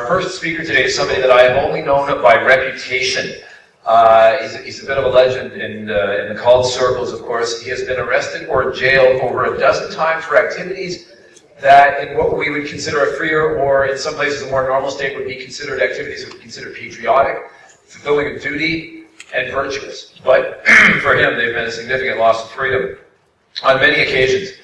Our first speaker today is somebody that I have only known by reputation. Uh, he's, a, he's, a, bit of a legend in, uh, in the cult circles, of course. He has been arrested or jailed over a dozen times for activities that in what we would consider a freer or in some places a more normal state would be considered activities that would be considered patriotic, fulfilling a duty, and virtuous. But for him, they've been a significant loss of freedom on many occasions.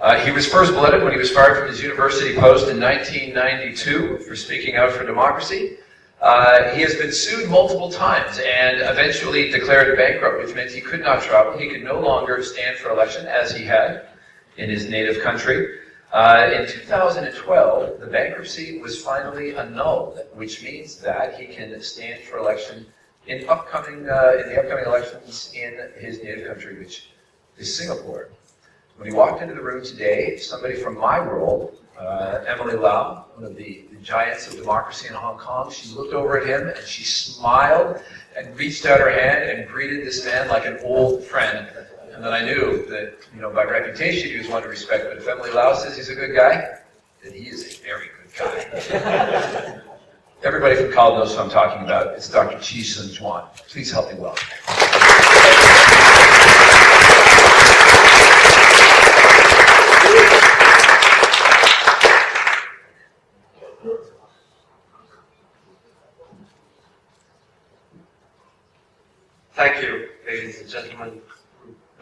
Uh, he was first blooded when he was fired from his university post in 1992 for speaking out for democracy. Uh, he has been sued multiple times and eventually declared bankrupt, which meant he could not travel. He could no longer stand for election as he had in his native country. Uh, in 2012, the bankruptcy was finally annulled, which means that he can stand for election in upcoming uh, in the upcoming elections in his native country, which is Singapore. When he walked into the room today, somebody from my world, uh, Emily Lau, one of the, the, giants of democracy in Hong Kong, she looked over at him and she smiled and reached out her hand and greeted this man like an old friend. And then I knew that, you know, by reputation he was one to respect, but if Emily Lau says he's a good guy, then he is a very good guy. Everybody from college knows who I'm talking about. It's Dr. Chee Soon Juan. Please help me welcome. Thank you, ladies and gentlemen,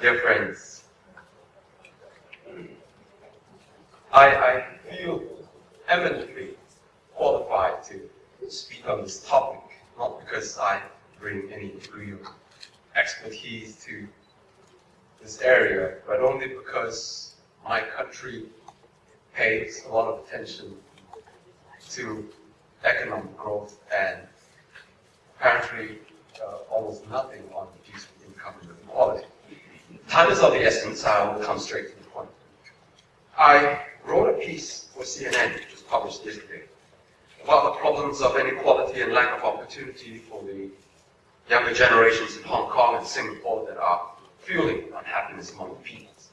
dear friends. I, I feel eminently qualified to speak on this topic, not because I bring any of expertise to this area, but only because my country pays a lot of attention to economic growth and apparently uh, almost nothing on reduced income inequality. Time is of the essence, I will come straight to the point. I wrote a piece for CNN, which was published yesterday, about the problems of inequality and lack of opportunity for the younger generations in Hong Kong and Singapore that are fueling unhappiness among the peoples.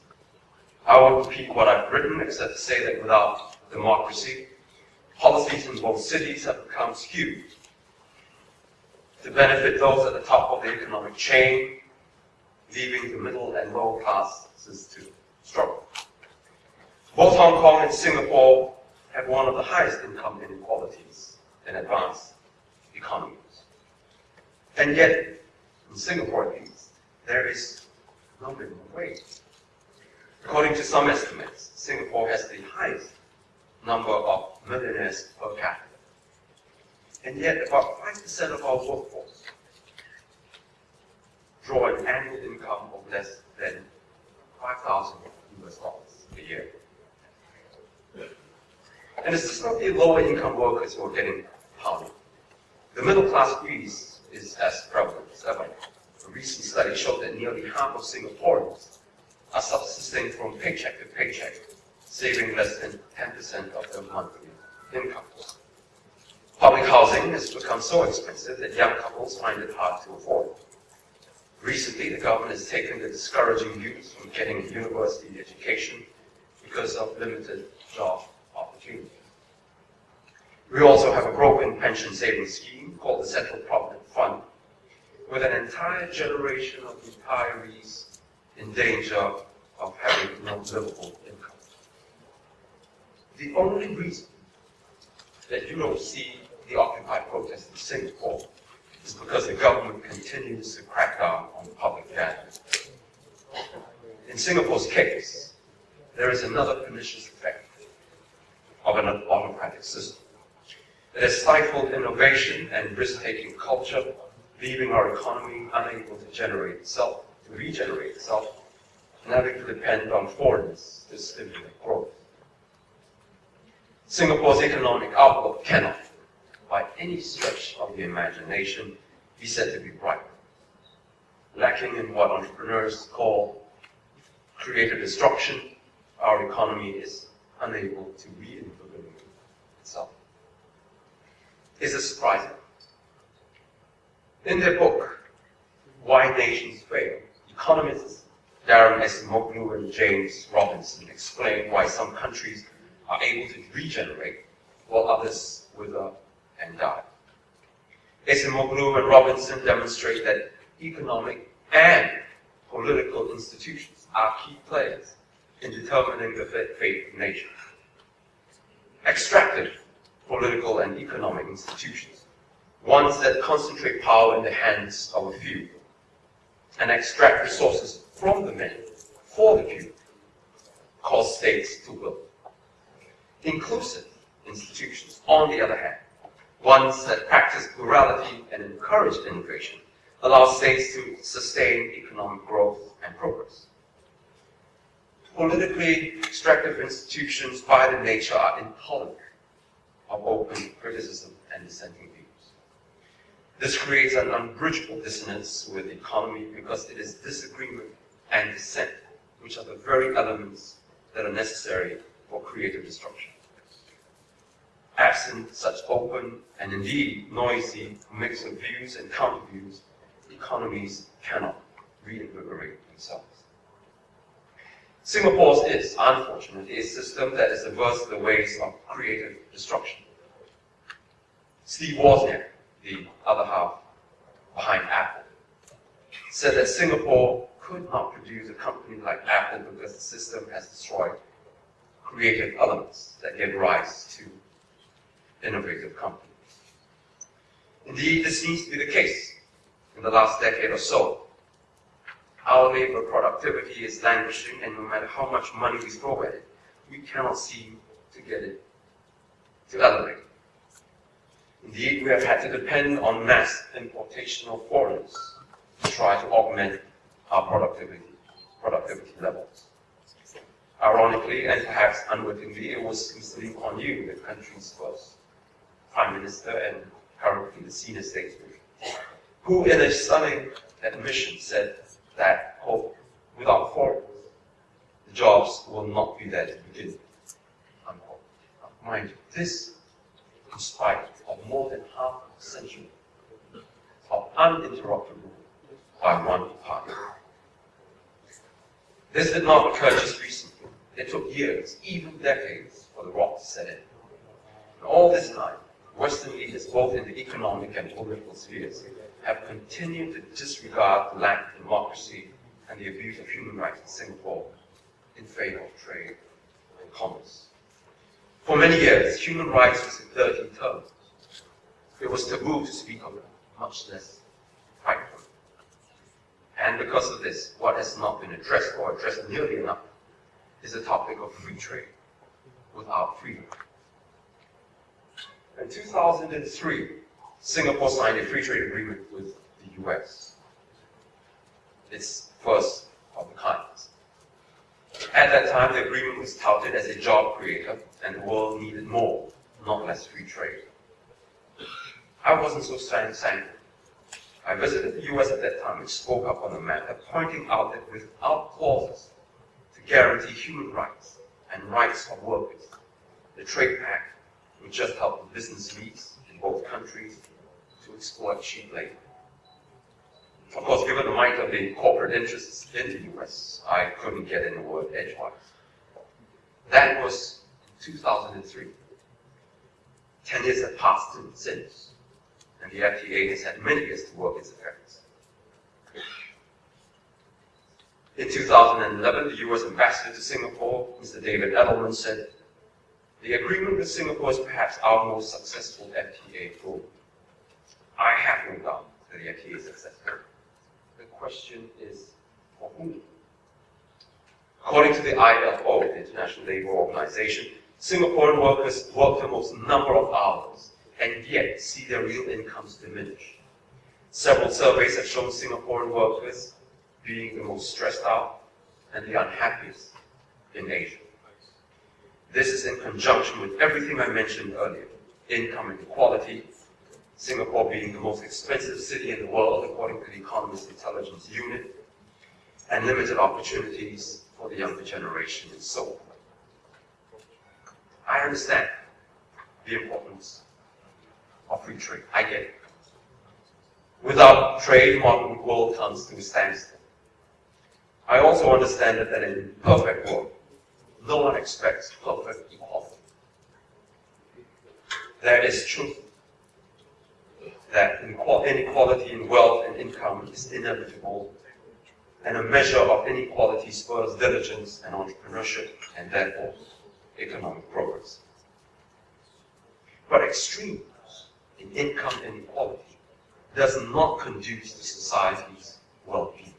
I won't repeat what I've written, except to say that without democracy, policies in both cities have become skewed to benefit those at the top of the economic chain, leaving the middle and lower classes to struggle. Both Hong Kong and Singapore have one of the highest income inequalities in advanced economies. And yet, in Singapore at least, there is no minimum wage. According to some estimates, Singapore has the highest number of millionaires per capita. And yet, about 5% of our workforce draw an annual income of less than 5,000 US dollars a year. And it's just not the lower income workers who are getting pounded. The middle class squeeze is as prevalent as ever. A recent study showed that nearly half of Singaporeans are subsisting from paycheck to paycheck, saving less than 10% of their monthly income. Public housing has become so expensive that young couples find it hard to afford. Recently, the government has taken the discouraging youth from getting a university education because of limited job opportunities. We also have a broken pension savings scheme called the Central Provident Fund, with an entire generation of retirees in danger of having no livable income. The only reason that you don't see the Occupy protests in Singapore is because the government continues to crack down on public gatherings. In Singapore's case, there is another pernicious effect of an autocratic system. It has stifled innovation and risk-taking culture, leaving our economy unable to generate itself, to regenerate itself, and having to depend on foreigners to stimulate growth. Singapore's economic outlook cannot, by any stretch of the imagination, be said to be bright. Lacking in what entrepreneurs call creative destruction, our economy is unable to reinvigorate itself. Is it surprising? In their book, Why Nations Fail, economists Daron Acemoglu and James Robinson explain why some countries are able to regenerate while others with and die. Acemoglu and Robinson demonstrate that economic and political institutions are key players in determining the fate of nature. Extractive political and economic institutions, ones that concentrate power in the hands of a few and extract resources from the many for the few, cause states to will. Inclusive institutions, on the other hand, ones that practice plurality and encourage innovation, allow states to sustain economic growth and progress. Politically extractive institutions by their nature are intolerant of open criticism and dissenting views. This creates an unbridgeable dissonance with the economy because it is disagreement and dissent which are the very elements that are necessary for creative destruction. Absent such open and indeed noisy mix of views and counter-views, economies cannot reinvigorate themselves. Singapore's is, unfortunately, a system that is averse to the ways of creative destruction. Steve Wozniak, the other half behind Apple, said that Singapore could not produce a company like Apple because the system has destroyed creative elements that give rise to innovative companies. Indeed, this seems to be the case in the last decade or so. Our labor productivity is languishing, and no matter how much money we throw at it, we cannot seem to get it to elevate. Indeed, we have had to depend on mass importation of foreigners to try to augment our productivity, productivity levels. Ironically, and perhaps unwittingly, it was. Lee Kuan Yew, the country's first prime minister and currently the senior statesman, who in a stunning admission said that, quote, without foreigners, the jobs will not be there to begin with, unquote. Mind you, this in spite of more than half a century of uninterrupted rule by one party. This did not occur just recently. It took years, even decades, for the rot to set in. And all this time, Western leaders, both in the economic and political spheres, have continued to disregard the lack of democracy and the abuse of human rights in Singapore in favor of trade and commerce. For many years, human rights was a dirty term. It was taboo to speak of it, much less it. And because of this, what has not been addressed or addressed nearly enough is the topic of free trade without freedom. In 2003, Singapore signed a free trade agreement with the US. Its first of the kind. At that time, the agreement was touted as a job creator, and the world needed more, not less free trade. I wasn't so sanguine. I visited the US at that time, which spoke up on the matter, pointing out that without clauses to guarantee human rights and rights of workers, the trade pact would just help business elites in both countries to exploit cheap labor. Of course, given the might of the corporate interests in the US, I couldn't get in a word edgewise. That was in 2003. Ten years have passed since, and the FTA has had many years to work its effects. In 2011, the US ambassador to Singapore, Mr. David Adelman, said, the agreement with Singapore is perhaps our most successful FTA. I have no doubt that the FTA is successful the question is for whom? According to the ILO, the International Labour Organization, Singaporean workers work the most number of hours and yet see their real incomes diminish. Several surveys have shown Singaporean workers being the most stressed out and the unhappiest in Asia. This is in conjunction with everything I mentioned earlier. Income inequality, Singapore being the most expensive city in the world according to the Economist Intelligence Unit, and limited opportunities for the younger generation and so on. I understand the importance of free trade. I get it. Without trade, modern world comes to a standstill. I also understand that, in a perfect world, no one expects perfect equality. There is truth that inequality in wealth and income is inevitable, and a measure of inequality spurs diligence and entrepreneurship, and therefore economic progress. But extreme in income inequality does not conduce to society's well-being.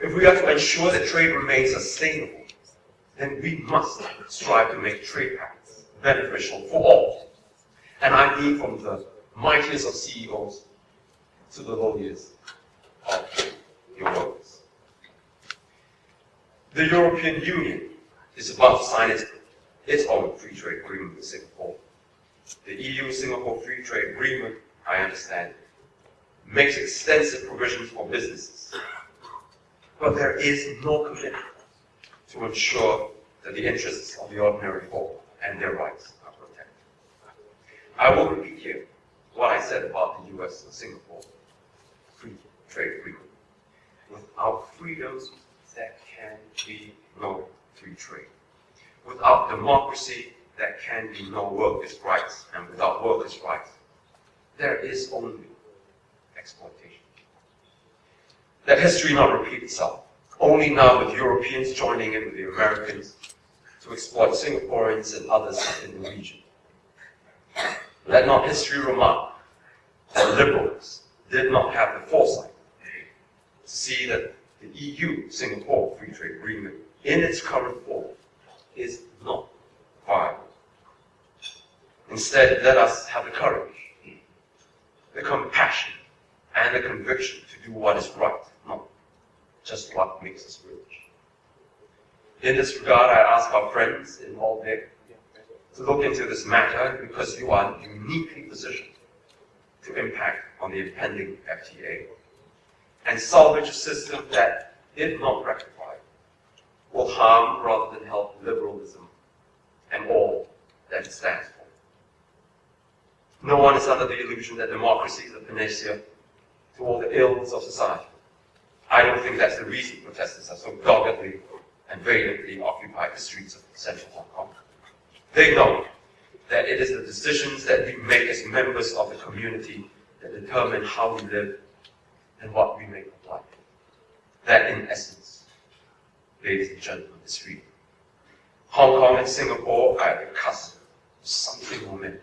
If we are to ensure that trade remains sustainable, then we must strive to make trade patterns beneficial for all. And I mean from the mightiest of CEOs to the lowliest of your workers. The European Union is about to sign its, its own free trade agreement with Singapore. The EU-Singapore Free Trade Agreement, I understand, makes extensive provisions for businesses. But there is no commitment to ensure that the interests of the ordinary folk and their rights are protected. I will repeat here what I said about the US and Singapore free trade agreement. Without freedoms, there can be no free trade. Without democracy, there can be no workers' rights, and without workers' rights, there is only exploitation. Let history not repeat itself. Only now with Europeans joining in with the Americans to exploit Singaporeans and others in the region. Let not history remark that liberals did not have the foresight to see that the EU-Singapore Free Trade Agreement in its current form is not viable. Instead, let us have the courage, the compassion, and the conviction to do what is right, not just what makes us rich. In this regard, I ask our friends in Malbec to look into this matter because you are uniquely positioned to impact on the impending FTA and salvage a system that, if not rectified, will harm rather than help liberalism and all that it stands for. No one is under the illusion that democracy is a panacea to all the ills of society. I don't think that's the reason protesters are so doggedly and valiantly occupy the streets of central Hong Kong. They know that it is the decisions that we make as members of the community that determine how we live and what we make of life. That, in essence, ladies and gentlemen, is freedom. Hong Kong and Singapore are at the cusp of something momentous.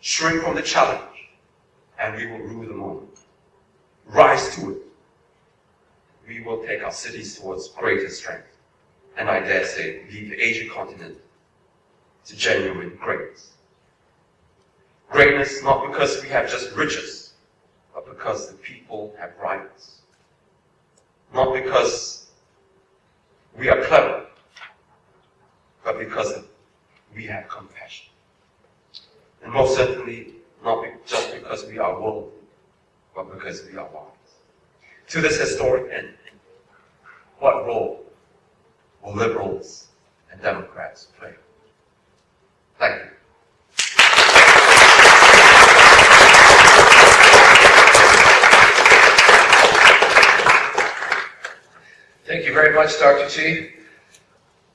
Shrink from the challenge, and we will rule the moment. Rise to it. We will take our cities towards greater strength, and I dare say, lead the Asian continent to genuine greatness. Greatness not because we have just riches, but because the people have rights. Not because we are clever, but because we have compassion. And most certainly, not just because we are worldly, but because we are wise. To this historic end, what role will liberals and Democrats play? Thank you. Thank you very much, Dr. Chee.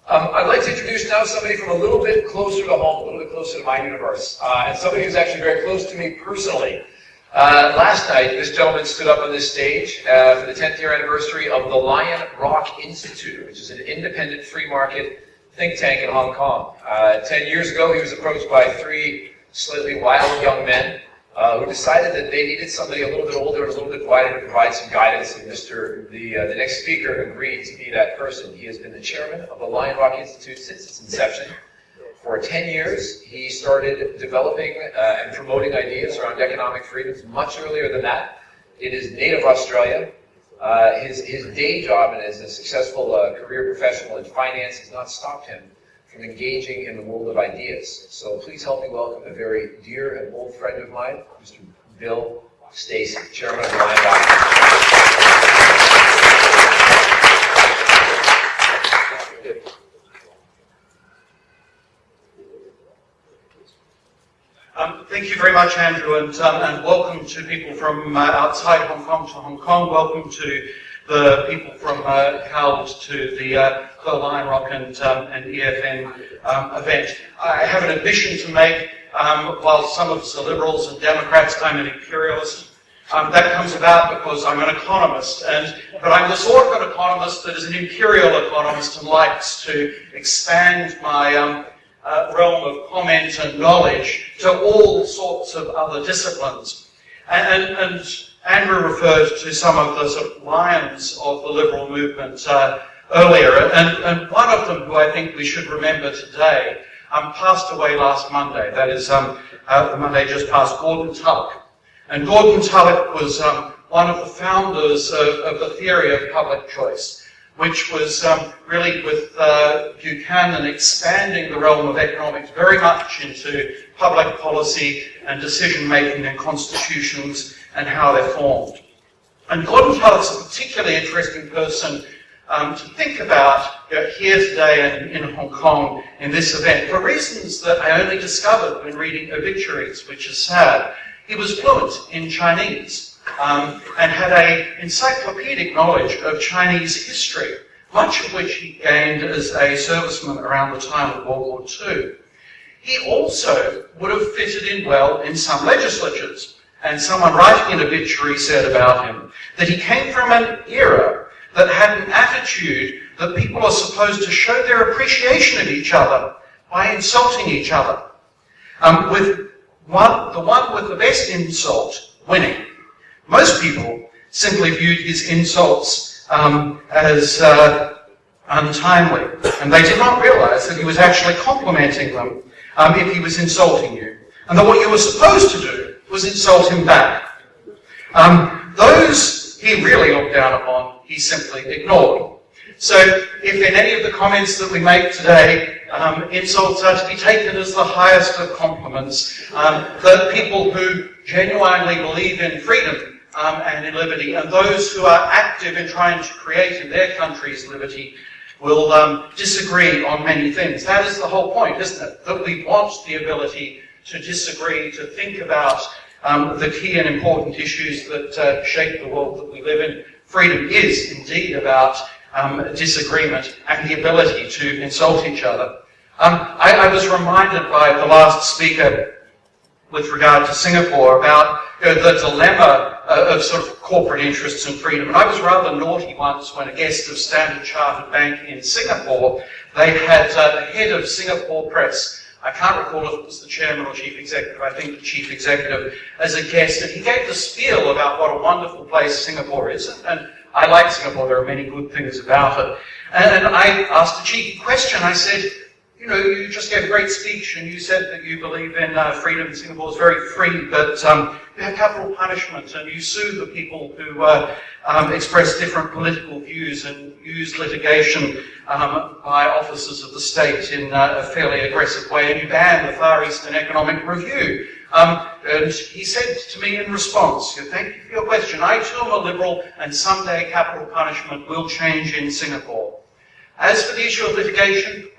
Um, I'd like to introduce now somebody from a little bit closer to home, a little bit closer to my universe, uh, and somebody who's actually very close to me personally. Uh, last night, this gentleman stood up on this stage uh, for the 10th year anniversary of the Lion Rock Institute, which is an independent free market think tank in Hong Kong. Uh, ten years ago, he was approached by three slightly wild young men uh, who decided that they needed somebody a little bit older and a little bit wiser to provide some guidance. And Mr. The, uh, the next speaker agreed to be that person. He has been the chairman of the Lion Rock Institute since its inception. For 10 years, he started developing uh, and promoting ideas around economic freedoms much earlier than that in his native Australia. Uh, his, his day job and as a successful uh, career professional in finance has not stopped him from engaging in the world of ideas. So please help me welcome a very dear and old friend of mine, Mr. Bill Stacey, Chairman of the Lion Um, thank you very much, Andrew, and, um, and welcome to people from uh, outside Hong Kong to Hong Kong. Welcome to the people from uh, to the uh, Lion Rock and, um, and EFN um, event. I have an admission to make. Um, while some of us are liberals and Democrats, I'm an imperialist. Um, that comes about because I'm an economist, and but I'm the sort of an economist that is an imperial economist and likes to expand my um, uh, realm of comment and knowledge to all sorts of other disciplines. And, and, and Andrew referred to some of the sort of lions of the liberal movement uh, earlier, and, and one of them who I think we should remember today um, passed away last Monday. That is um, uh, the Monday just past, Gordon Tullock. And Gordon Tullock was um, one of the founders of, of, the theory of public choice, which was um, really with uh, Buchanan expanding the realm of economics very much into public policy and decision making and constitutions and how they're formed. And Gordon Tullock's a particularly interesting person um, to think about you know, here today in, in Hong Kong in this event for reasons that I only discovered when reading obituaries, which is sad. He was fluent in Chinese um, and had a encyclopedic knowledge of Chinese history, much of which he gained as a serviceman around the time of World War II. He also would have fitted in well in some legislatures. And someone writing an obituary said about him that he came from an era that had an attitude that people are supposed to show their appreciation of each other by insulting each other. Um, with one, the one with the best insult winning. Most people simply viewed his insults um, as uh, untimely, and they did not realize that he was actually complimenting them um, if he was insulting you, and that what you were supposed to do was insult him back. Um, those he really looked down upon, he simply ignored. So if in any of the comments that we make today, um, insults are to be taken as the highest of compliments, um, that people who genuinely believe in freedom um, and in liberty, and those who are active in trying to create in their countries liberty, will um, disagree on many things. That is the whole point, isn't it? That we want the ability to disagree, to think about um, the key and important issues that uh, shape the world that we live in. Freedom is indeed about um, disagreement and the ability to insult each other. Um, I, I, was reminded by the last speaker with regard to Singapore about you know, the dilemma uh, of sort of corporate interests and freedom. And I was rather naughty once when a guest of Standard Chartered Bank in Singapore, they had uh, the head of Singapore Press I can't recall if it was the chairman or chief executive, I think the chief executive, as a guest, and he gave the spiel about what a wonderful place Singapore is. And, and I like Singapore, there are many good things about it. And I asked a cheeky question. I said, you know, you just gave a great speech and you said that you believe in uh, freedom. Singapore is very free, but um, you have capital punishment and you sue the people who uh, um, express different political views and use litigation um, by officers of the state in uh, a fairly aggressive way, and you ban the Far Eastern Economic Review. Um, and he said to me in response, thank you for your question, I too am a liberal and someday capital punishment will change in Singapore. As for the issue of litigation,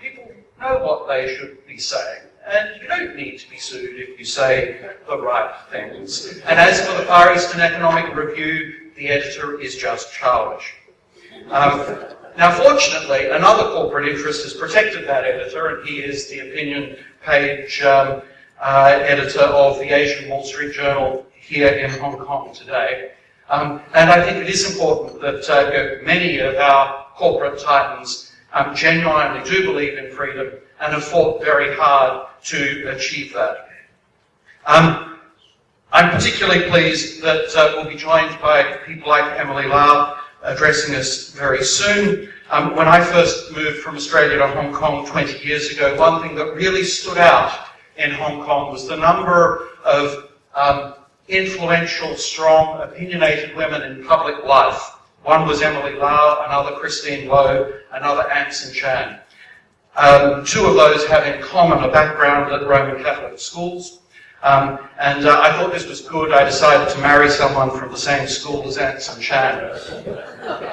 know what they should be saying. And you don't need to be sued if you say the right things. And as for the Far Eastern Economic Review, the editor is just childish. Um, now, fortunately, another corporate interest has protected that editor, and he is the opinion page um, uh, editor of the Asian Wall Street Journal here in Hong Kong today. Um, and I think it is important that uh, many of our corporate titans um, genuinely do believe in freedom and have fought very hard to achieve that. Um, I'm particularly pleased that uh, we'll be joined by people like Emily Lau addressing us very soon. Um, when I first moved from Australia to Hong Kong 20 years ago, one thing that really stood out in Hong Kong was the number of um, influential, strong, opinionated women in public life. One was Emily Lau, another Christine Loh, another Anson Chan. Um, two of those have in common a background at Roman Catholic schools. Um, and uh, I thought this was good. I decided to marry someone from the same school as Anson Chan.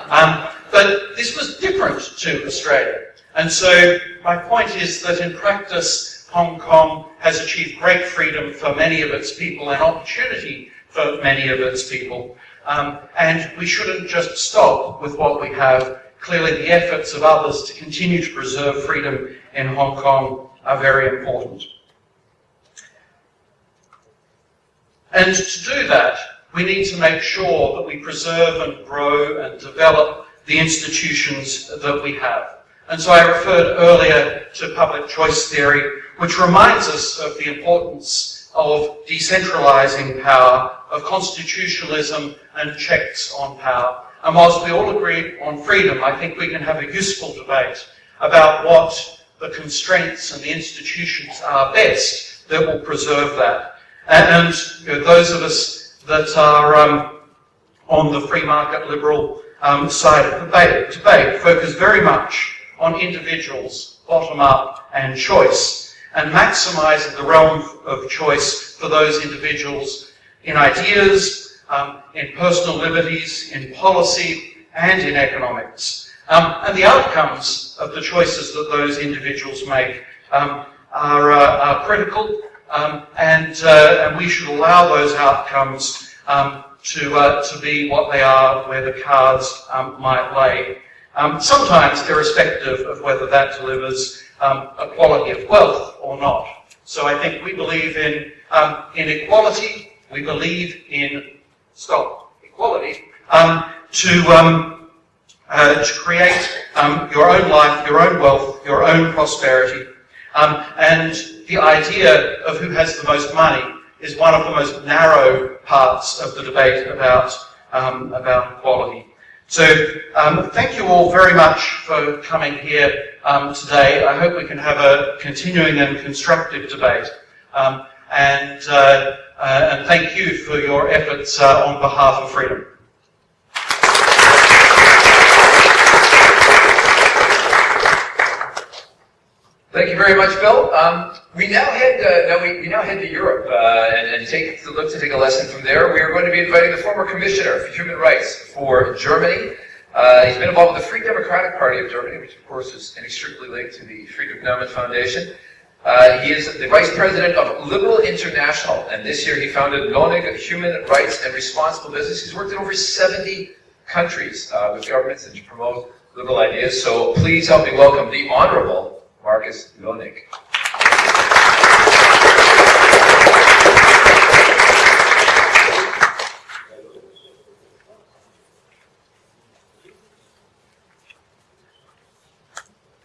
Um, but this was different to Australia. And so my point is that in practice, Hong Kong has achieved great freedom for many of its people and opportunity for many of its people. Um, and we shouldn't just stop with what we have. Clearly, the efforts of others to continue to preserve freedom in Hong Kong are very important. And to do that, we need to make sure that we preserve and grow and develop the institutions that we have. And so I referred earlier to public choice theory, which reminds us of the importance of decentralizing power, of constitutionalism and checks on power. And whilst we all agree on freedom, I think we can have a useful debate about what the constraints and the institutions are best that will preserve that. And, you know, those of us that are um, on the free market liberal um, side of the debate, debate focus very much on individuals, bottom up, and choice, and maximizing the realm of choice for those individuals in ideas, um, in personal liberties, in policy, and in economics. Um, and the outcomes of the choices that those individuals make um, are, uh, are critical um, and, uh, and we should allow those outcomes um, to, uh, to be what they are where the cards um, might lay. Sometimes irrespective of whether that delivers um, a quality of wealth or not. So I think we believe in inequality, we believe in, stop, equality, to, uh, to create your own life, your own wealth, your own prosperity, and the idea of who has the most money is one of the most narrow parts of the debate about, um, about equality. So um, thank you all very much for coming here um, today. I hope we can have a continuing and constructive debate. And, uh, uh, and thank you for your efforts uh, on behalf of freedom. Thank you very much, Bill. Um, we now head uh, we, we, now head to Europe uh, and, and, take to look to take a lesson from there. We are going to be inviting the former commissioner for human rights for Germany. Uh, he's been involved with the Free Democratic Party of Germany, which of course is inextricably linked to the Friedrich Naumann Foundation. Uh, he is the vice president of Liberal International, and this year he founded Löning Human Rights and Responsible Business. He's worked in over 70 countries uh, with governments and to promote liberal ideas. So please help me welcome the Honorable Markus Löning.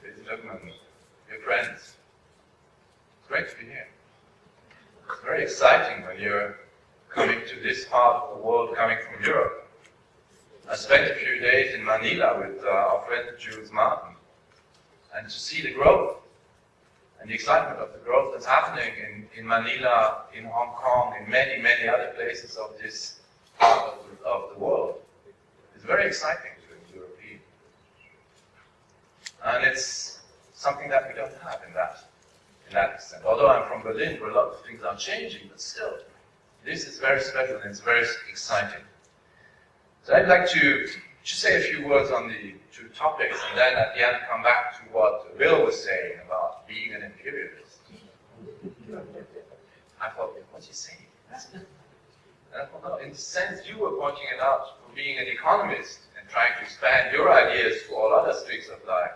Ladies and gentlemen, dear friends, it's great to be here. It's very exciting when you're coming to this part of the world, coming from Europe. I spent a few days in Manila friend Jules Martin and to see the growth and the excitement of the growth that's happening in, in Manila, in Hong Kong, in many, many other places of this part of the, of the world is very exciting to a European. And it's something that we don't have in that, in that extent. Although I'm from Berlin, where a lot of things are changing, but still, this is very special and it's very exciting. So I'd like to just say a few words on the two topics, and then at the end come back to what Bill was saying about being an imperialist. I thought, what's he saying? And thought, no, in the sense, you were pointing it out for being an economist and trying to expand your ideas to all other streams of life.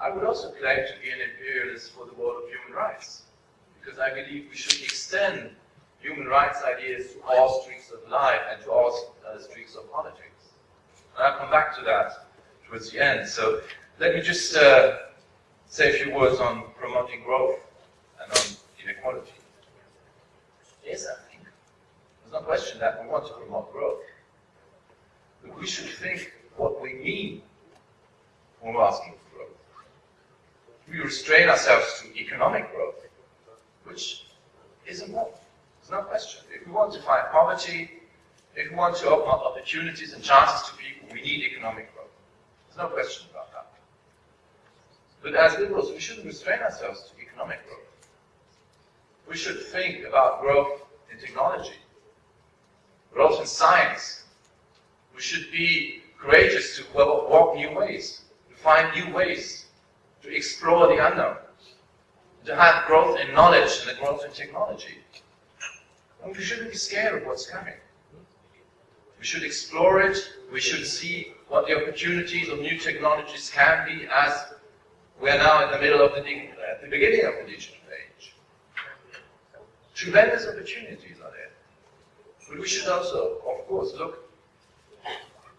I would also claim to be an imperialist for the world of human rights, because I believe we should extend human rights ideas to all streams of life and to all uh, streams of politics. I'll come back to that towards the end. So let me just uh, say a few words on promoting growth and on inequality. Yes, I think there's no question that we want to promote growth. But we should think what we mean when we're asking for growth. We restrain ourselves to economic growth, which is important. There's no question. If we want to fight poverty, if we want to open up opportunities and chances to people, we need economic growth. There's no question about that. But as liberals, we shouldn't restrain ourselves to economic growth. We should think about growth in technology, growth in science. We should be courageous to walk new ways, to find new ways, to explore the unknown, to have growth in knowledge and the growth in technology. And we shouldn't be scared of what's coming. We should explore it. We should see what the opportunities of new technologies can be as we're now in the middle of the, at uh, the beginning of the digital age. Tremendous opportunities are there. But we should also, of course, look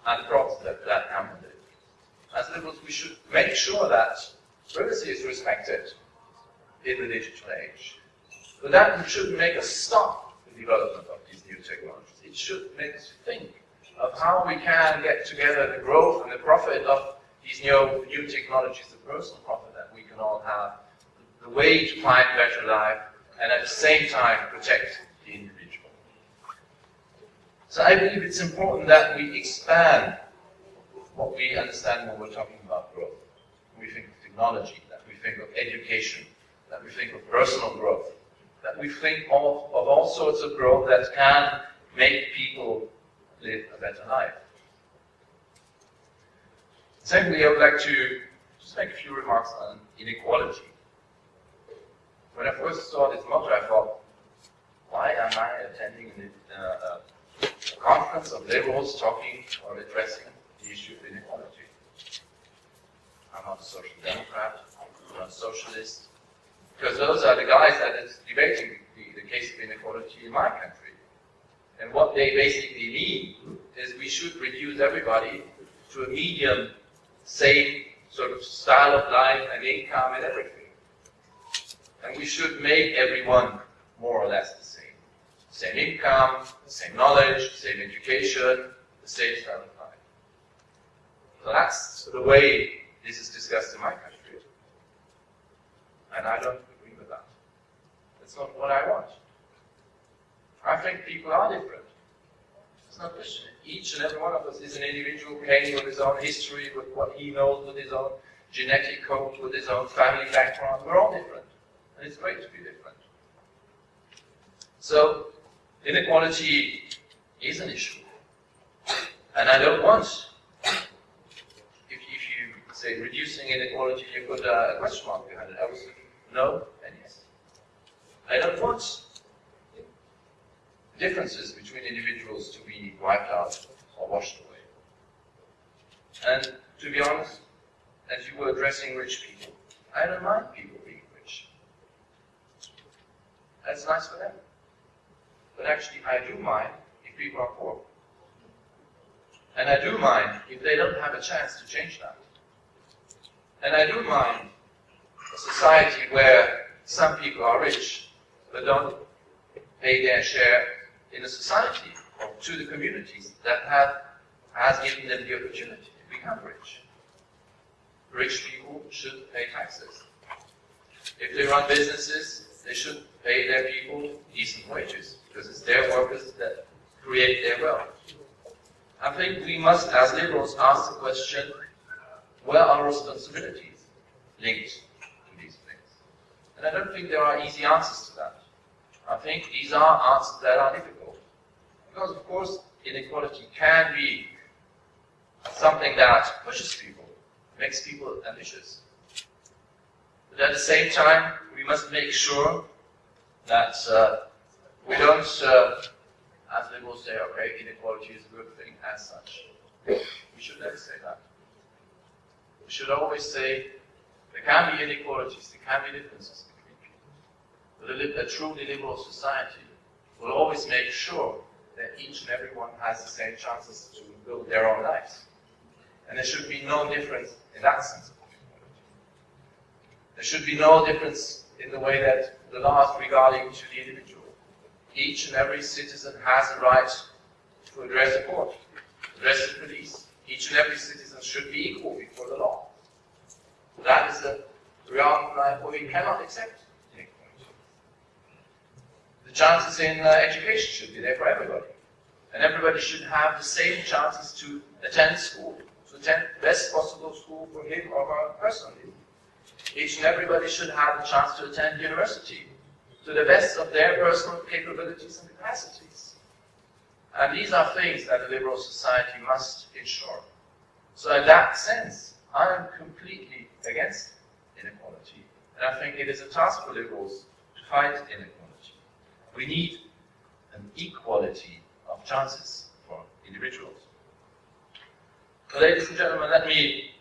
at the problems that, that come with it. As liberals, we should make sure that privacy is respected in the digital age. But that shouldn't make us stop the development of these new technologies. Should make us think of how we can get together the growth and the profit of these new, new technologies, the personal profit that we can all have, the way to find a better life, and at the same time protect the individual. So I believe it's important that we expand what we understand when we're talking about growth. we think of technology, that we think of education, that we think of personal growth, that we think of, of all sorts of growth that can make people live a better life. Secondly, I would like to just make a few remarks on inequality. When I first saw this motto, I thought, why am I attending uh, a conference of liberals talking or addressing the issue of inequality? I'm not a social democrat, I'm not a socialist, because those are the guys that is debating the, the case of inequality in my country. And what they basically mean is we should reduce everybody to a medium, same sort of style of life and income and everything. And we should make everyone more or less the same. Same income, same knowledge, same education, the same style of life. So that's the way this is discussed in my country. And I don't agree with that. That's not what I want. I think people are different. It's not question. Each and every one of us is an individual came with his own history, with what he knows, with his own genetic code, with his own family background. We're all different. And it's great to be different. So, inequality is an issue. And I don't want, if, if you say reducing inequality, you put a question mark behind it. I would say no and yes. I don't want differences between individuals to be wiped out or washed away. And to be honest, as you were addressing rich people, I don't mind people being rich. That's nice for them. But actually, I do mind if people are poor. And I do mind if they don't have a chance to change that. And I do mind a society where some people are rich but don't pay their share in a society or to the communities that have has given them the opportunity to become rich. Rich people should pay taxes. If they run businesses, they should pay their people decent wages because it's their workers that create their wealth. I think we must, as liberals, ask the question, where are responsibilities linked to these things? And I don't think there are easy answers to that. I think these are answers that are difficult. Because, of course, inequality can be something that pushes people, makes people ambitious. But at the same time, we must make sure that uh, we don't, uh, as liberals say, okay, inequality is a good thing as such. We should never say that. We should always say there can be inequalities, there can be differences between people. But a, a truly liberal society will always make sure that each and everyone has the same chances to build their own lives. And there should be no difference in that sense. There should be no difference in the way that the laws regarding to the individual. Each and every citizen has a right to address the court, address the police. Each and every citizen should be equal before the law. That is the reality that we cannot accept chances in uh, education should be there for everybody. And everybody should have the same chances to attend school, to attend the best possible school for him or her personally. Each and everybody should have the chance to attend university to the best of their personal capabilities and capacities. And these are things that a liberal society must ensure. So in that sense, I am completely against inequality. And I think it is a task for liberals to fight inequality. We need an equality of chances for individuals. So ladies and gentlemen, let me,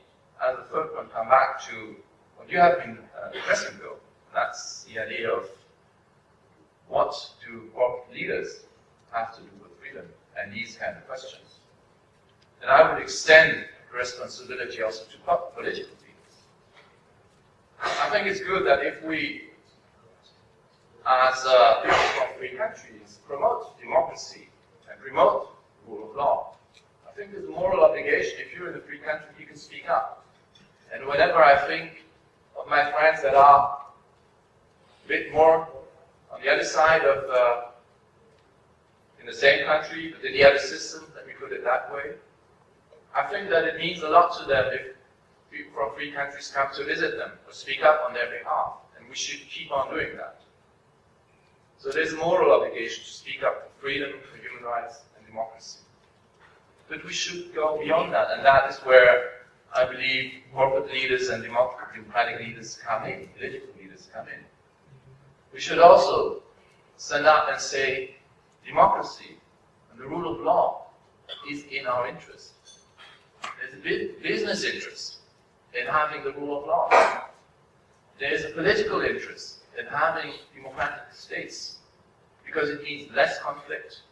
as a third one, come back to what you have been uh, addressing though. That's the idea of what do corporate leaders have to do with freedom and these kind of questions. And I would extend the responsibility also to political leaders. I think it's good that if we, as uh, people from free countries, promote democracy and promote rule of law, I think there's a moral obligation. If you're in a free country, you can speak up. And whenever I think of my friends that are a bit more on the other side of, uh, in the same country, but in the other system, let me put it that way. I think that it means a lot to them if people from free countries come to visit them or speak up on their behalf, and we should keep on doing that. So there's a moral obligation to speak up for freedom, for human rights, and democracy. But we should go beyond that, and that is where I believe corporate leaders and democratic leaders come in, political leaders come in. We should also stand up and say, democracy and the rule of law is in our interest. There's a business interest in having the rule of law. There's a political interest in having democratic states because it means less conflict,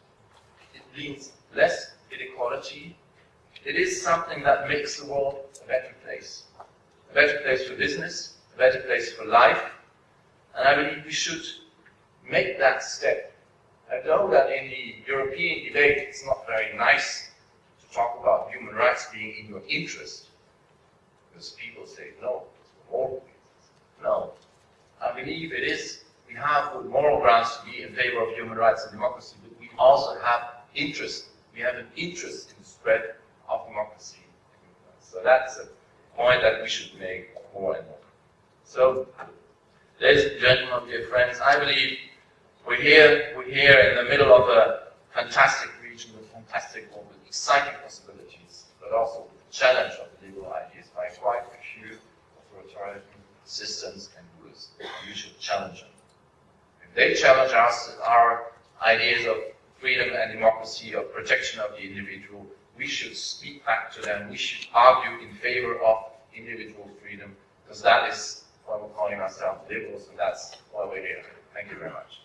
it means less inequality. It is something that makes the world a better place. A better place for business, a better place for life, and I believe we should make that step. I know that in the European debate it's not very nice to talk about human rights being in your interest. Because people say, no, it's for moral reasons. No. I believe it is, we have moral grounds to be in favor of human rights and democracy, but we also have interest. We have an interest in the spread of democracy. So that's a point that we should make more and more. So Ladies and gentlemen, dear friends, I believe we're here, we're here in the middle of a fantastic region with fantastic, with exciting possibilities, but also the challenge of the liberal ideas by quite a few authoritarian systems and We should challenge them. If they challenge us, our ideas of freedom and democracy, of protection of the individual, we should speak back to them. We should argue in favor of individual freedom, because that is why we're calling ourselves liberals, and that's why we're here. Thank you very much.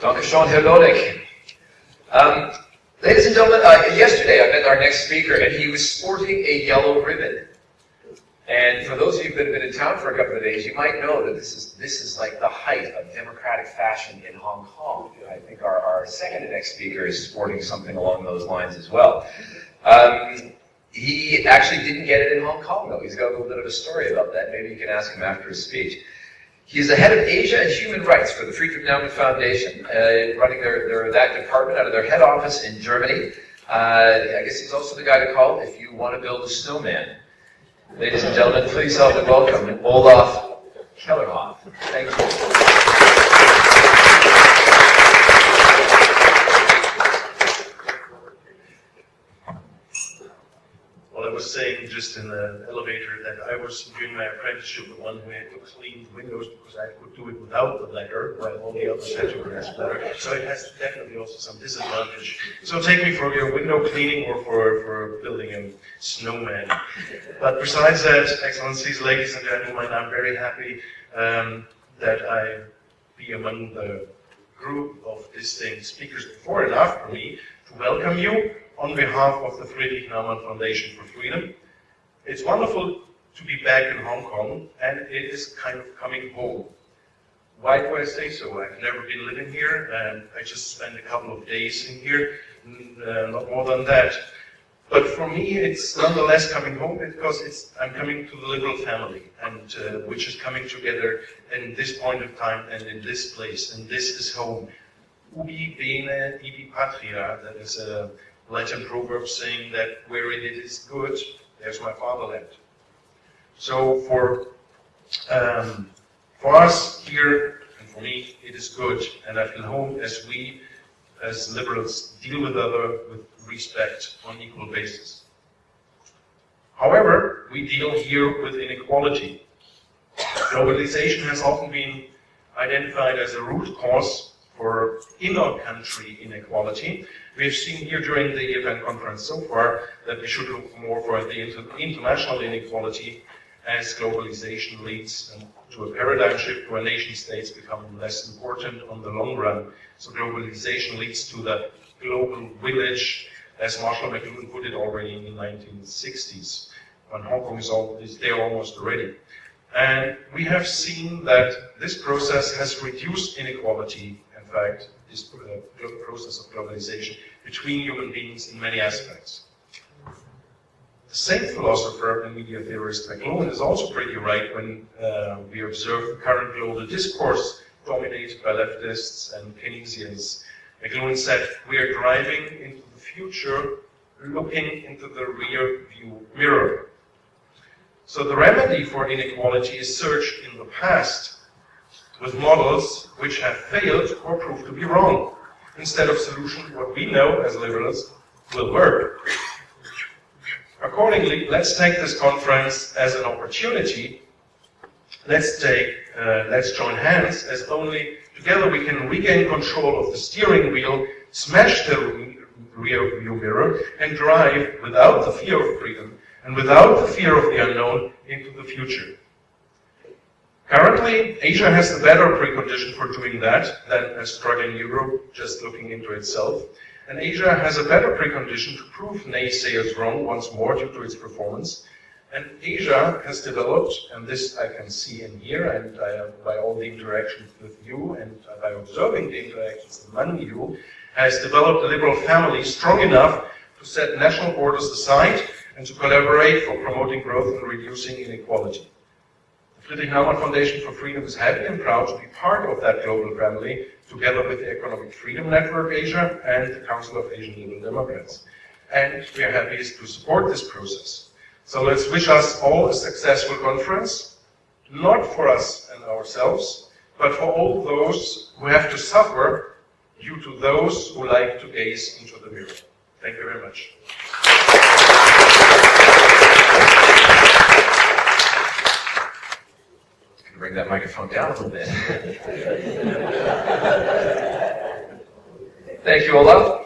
Dankeschön, Herr Lodek. Um, ladies and gentlemen, uh, yesterday I met our next speaker, and he was sporting a yellow ribbon. And for those of you that have been in town for a couple of days, you might know that this is this is like the height of democratic fashion in Hong Kong. I think our, our second next speaker is sporting something along those lines as well. Um, he actually didn't get it in Hong Kong, though. He's got a little bit of a story about that. Maybe you can ask him after his speech. He's the head of Asia and Human Rights for the Friedrich Naumann Foundation, uh, running their, their, that department out of their head office in Germany. Uh, I guess he's also the guy to call if you want to build a snowman. Ladies and gentlemen, please help and welcome Olaf Kellerhoff. Thank you. was saying just in the elevator that I was doing my apprenticeship with one who had to clean the windows because I could do it without the ladder, while all the others had to wear a bladder. So it has definitely also some disadvantage. So take me for your window cleaning or for, for building a snowman. But besides that, Excellencies, ladies and gentlemen, I'm very happy um, that I be among the group of distinct speakers before and after me to welcome you on behalf of the Friedrich Naumann Foundation for Freedom. It's wonderful to be back in Hong Kong, and it is kind of coming home. Why do I say so? I've never been living here, and I just spent a couple of days in here, uh, not more than that. But for me, it's nonetheless coming home because it's, I'm coming to the liberal family, and uh, which is coming together in this point of time and in this place, and this is home. Ubi bene ibi patria, that is a Latin proverb saying that where it is good, there's my fatherland. So for um, for us here and for me, it is good, and I feel home as we, as liberals, deal with other with respect on equal basis. However, we deal here with inequality. Globalization has often been identified as a root cause for inner-country inequality. We have seen here during the event conference so far that we should look more for the inter international inequality as globalization leads to a paradigm shift where nation states become less important on the long run. So globalization leads to the global village, as Marshall McLuhan put it already in the 1960s, when Hong Kong is, all, is there almost already. And we have seen that this process has reduced inequality, in this process of globalization between human beings in many aspects. The same philosopher and media theorist McLuhan is also pretty right when uh, we observe the current global discourse dominated by leftists and Keynesians. McLuhan said, we are driving into the future looking into the rear view mirror. So the remedy for inequality is searched in the past with models which have failed or proved to be wrong, instead of solutions what we know as liberals will work. Accordingly, let's take this conference as an opportunity. Let's take, uh, let's join hands as only together we can regain control of the steering wheel, smash the rear view mirror, and drive without the fear of freedom and without the fear of the unknown into the future. Currently, Asia has the better precondition for doing that than a struggling Europe just looking into itself. And Asia has a better precondition to prove naysayers wrong once more due to its performance. And Asia has developed, and this I can see in here, and by all the interactions with you, and by observing the interactions among you, has developed a liberal family strong enough to set national borders aside and to collaborate for promoting growth and reducing inequality. Friedrich Naumann Foundation for Freedom is happy and proud to be part of that global family, together with the Economic Freedom Network Asia and the Council of Asian Liberal Democrats. And we are happy to support this process. So let's wish us all a successful conference, not for us and ourselves, but for all those who have to suffer due to those who like to gaze into the mirror. Thank you very much. Bring that microphone down a little bit. Thank you, Olaf.